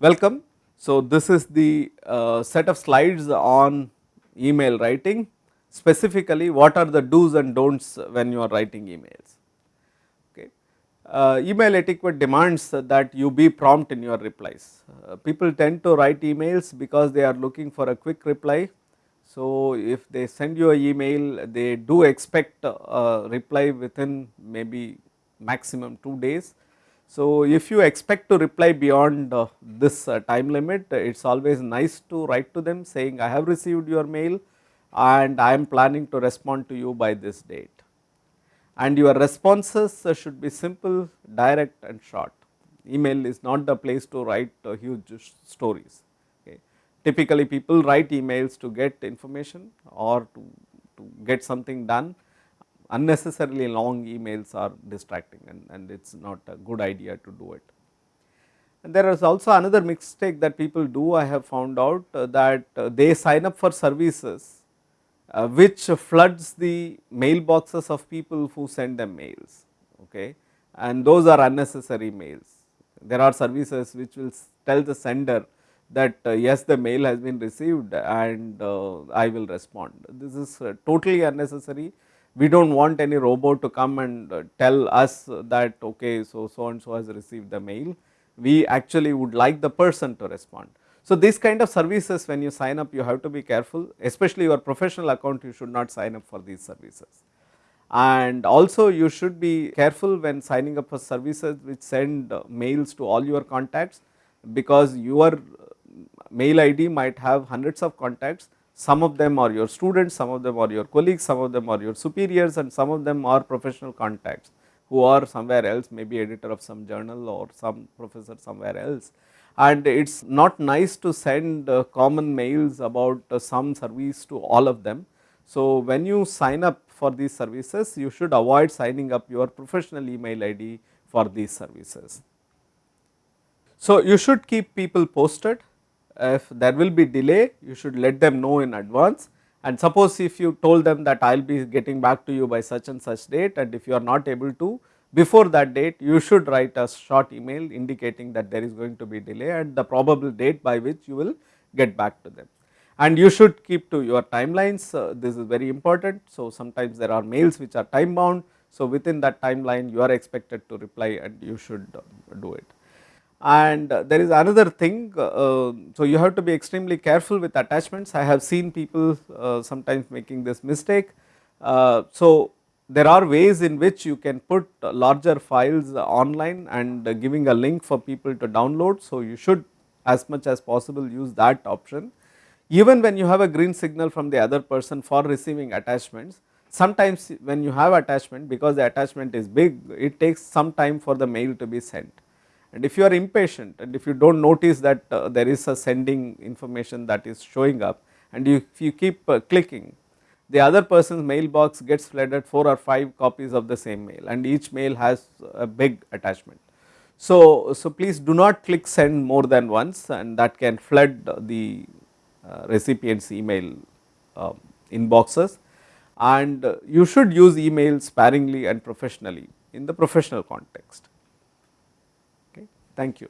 Welcome. So, this is the uh, set of slides on email writing specifically what are the do's and don'ts when you are writing emails. Okay. Uh, email etiquette demands that you be prompt in your replies. Uh, people tend to write emails because they are looking for a quick reply. So, if they send you an email they do expect a reply within maybe maximum 2 days so, if you expect to reply beyond uh, this uh, time limit, it is always nice to write to them saying I have received your mail and I am planning to respond to you by this date. And your responses uh, should be simple, direct and short. Email is not the place to write uh, huge stories. Okay. Typically people write emails to get information or to, to get something done unnecessarily long emails are distracting and, and it is not a good idea to do it. And there is also another mistake that people do I have found out uh, that uh, they sign up for services uh, which floods the mailboxes of people who send them mails okay and those are unnecessary mails. There are services which will tell the sender that uh, yes the mail has been received and uh, I will respond. This is uh, totally unnecessary we do not want any robot to come and uh, tell us that okay so so and so has received the mail. We actually would like the person to respond. So this kind of services when you sign up you have to be careful. Especially your professional account you should not sign up for these services. And also you should be careful when signing up for services which send uh, mails to all your contacts because your mail id might have hundreds of contacts some of them are your students, some of them are your colleagues, some of them are your superiors and some of them are professional contacts who are somewhere else maybe editor of some journal or some professor somewhere else. And it is not nice to send uh, common mails about uh, some service to all of them. So, when you sign up for these services you should avoid signing up your professional email ID for these services. So, you should keep people posted if there will be delay you should let them know in advance and suppose if you told them that I will be getting back to you by such and such date and if you are not able to before that date you should write a short email indicating that there is going to be delay and the probable date by which you will get back to them. And you should keep to your timelines uh, this is very important. So, sometimes there are mails which are time bound. So, within that timeline you are expected to reply and you should uh, do it. And there is another thing, uh, so you have to be extremely careful with attachments. I have seen people uh, sometimes making this mistake. Uh, so there are ways in which you can put larger files online and giving a link for people to download. So you should as much as possible use that option. Even when you have a green signal from the other person for receiving attachments, sometimes when you have attachment because the attachment is big, it takes some time for the mail to be sent and if you are impatient and if you do not notice that uh, there is a sending information that is showing up and you, if you keep uh, clicking the other person's mailbox gets flooded 4 or 5 copies of the same mail and each mail has a big attachment. So, so please do not click send more than once and that can flood the uh, recipient's email um, inboxes and you should use email sparingly and professionally in the professional context. Thank you.